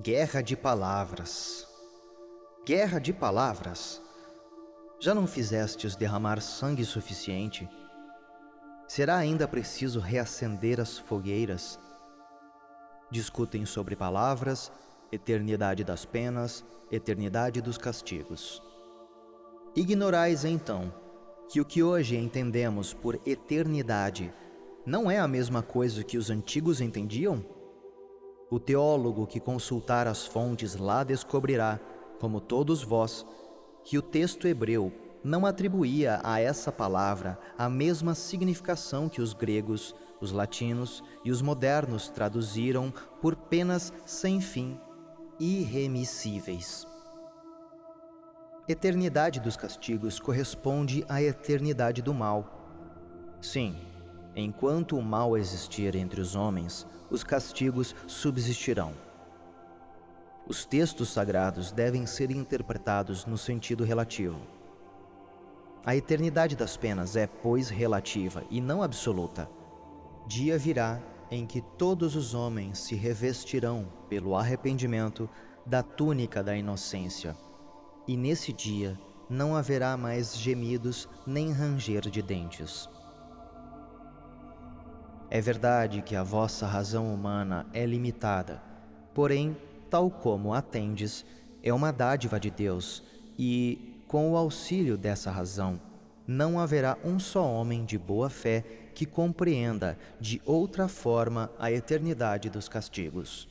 Guerra de palavras. Guerra de palavras. Já não fizestes derramar sangue suficiente? Será ainda preciso reacender as fogueiras? Discutem sobre palavras, eternidade das penas, eternidade dos castigos. Ignorais então que o que hoje entendemos por eternidade não é a mesma coisa que os antigos entendiam? O teólogo que consultar as fontes lá descobrirá, como todos vós, que o texto hebreu não atribuía a essa palavra a mesma significação que os gregos, os latinos e os modernos traduziram por penas sem fim, irremissíveis. Eternidade dos castigos corresponde à eternidade do mal. Sim, Enquanto o mal existir entre os homens, os castigos subsistirão. Os textos sagrados devem ser interpretados no sentido relativo. A eternidade das penas é, pois, relativa e não absoluta. Dia virá em que todos os homens se revestirão, pelo arrependimento, da túnica da inocência, e nesse dia não haverá mais gemidos nem ranger de dentes. É verdade que a vossa razão humana é limitada, porém, tal como atendes, é uma dádiva de Deus, e, com o auxílio dessa razão, não haverá um só homem de boa fé que compreenda de outra forma a eternidade dos castigos.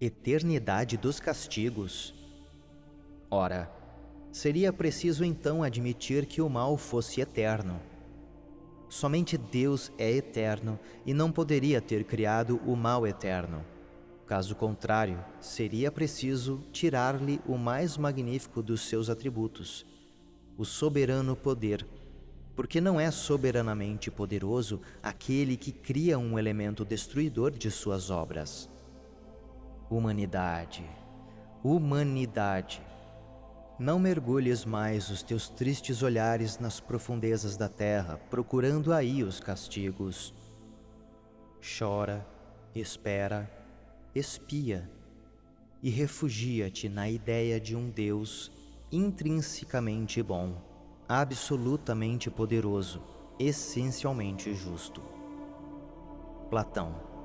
Eternidade dos castigos? Ora, seria preciso então admitir que o mal fosse eterno Somente Deus é eterno e não poderia ter criado o mal eterno. Caso contrário, seria preciso tirar-lhe o mais magnífico dos seus atributos, o soberano poder, porque não é soberanamente poderoso aquele que cria um elemento destruidor de suas obras. Humanidade, humanidade, não mergulhes mais os teus tristes olhares nas profundezas da terra, procurando aí os castigos. Chora, espera, espia e refugia-te na ideia de um Deus intrinsecamente bom, absolutamente poderoso, essencialmente justo. Platão